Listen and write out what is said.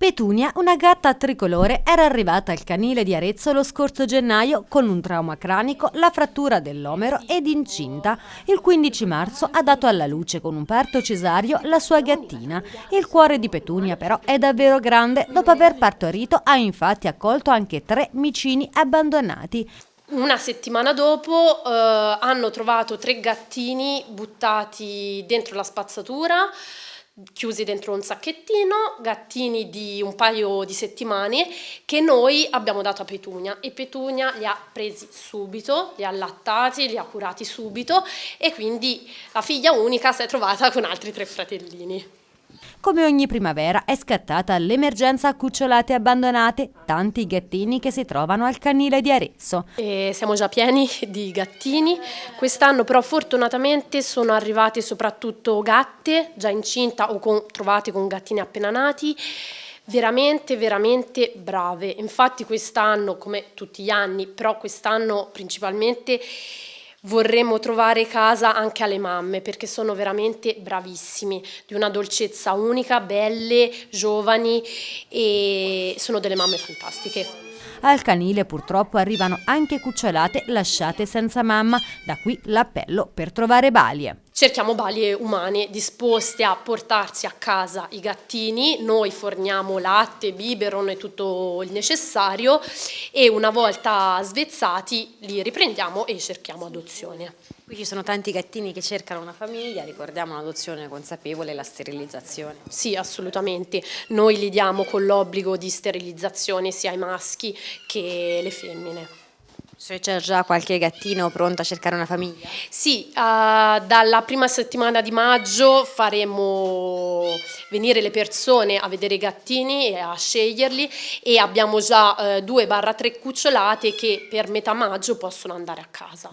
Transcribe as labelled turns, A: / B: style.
A: Petunia, una gatta tricolore, era arrivata al canile di Arezzo lo scorso gennaio con un trauma cranico, la frattura dell'omero ed incinta. Il 15 marzo ha dato alla luce con un parto cesario la sua gattina. Il cuore di Petunia però è davvero grande, dopo aver partorito ha infatti accolto anche tre micini abbandonati.
B: Una settimana dopo eh, hanno trovato tre gattini buttati dentro la spazzatura chiusi dentro un sacchettino, gattini di un paio di settimane che noi abbiamo dato a Petunia e Petunia li ha presi subito, li ha allattati, li ha curati subito e quindi la figlia unica si è trovata con altri tre fratellini.
A: Come ogni primavera è scattata l'emergenza cucciolate abbandonate, tanti gattini che si trovano al canile di Arezzo.
B: E siamo già pieni di gattini, quest'anno però fortunatamente sono arrivate soprattutto gatte già incinta o con, trovate con gattini appena nati, veramente veramente brave, infatti quest'anno come tutti gli anni, però quest'anno principalmente vorremmo trovare casa anche alle mamme perché sono veramente bravissimi, di una dolcezza unica, belle, giovani e sono delle mamme fantastiche.
A: Al canile purtroppo arrivano anche cucciolate lasciate senza mamma, da qui l'appello per trovare balie.
B: Cerchiamo balie umane disposte a portarsi a casa i gattini, noi forniamo latte, biberon e tutto il necessario e una volta svezzati li riprendiamo e cerchiamo adozione.
C: Qui ci sono tanti gattini che cercano una famiglia, ricordiamo l'adozione consapevole e la sterilizzazione.
B: Sì, assolutamente. Noi li diamo con l'obbligo di sterilizzazione sia ai maschi che le femmine.
C: Se c'è già qualche gattino pronto a cercare una famiglia?
B: Sì, uh, dalla prima settimana di maggio faremo venire le persone a vedere i gattini e a sceglierli e abbiamo già uh, 2-3 cucciolate che per metà maggio possono andare a casa.